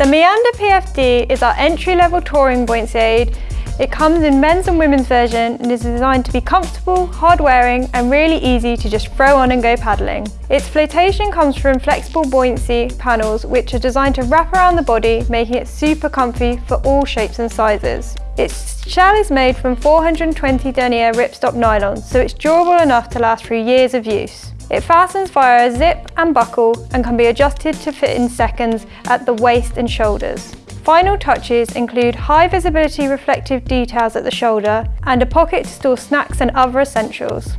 The Meander PFD is our entry-level touring buoyancy aid. It comes in men's and women's version and is designed to be comfortable, hard-wearing and really easy to just throw on and go paddling. Its flotation comes from flexible buoyancy panels which are designed to wrap around the body, making it super comfy for all shapes and sizes. Its shell is made from 420 denier ripstop nylon, so it's durable enough to last through years of use. It fastens via a zip and buckle and can be adjusted to fit in seconds at the waist and shoulders. Final touches include high visibility reflective details at the shoulder and a pocket to store snacks and other essentials.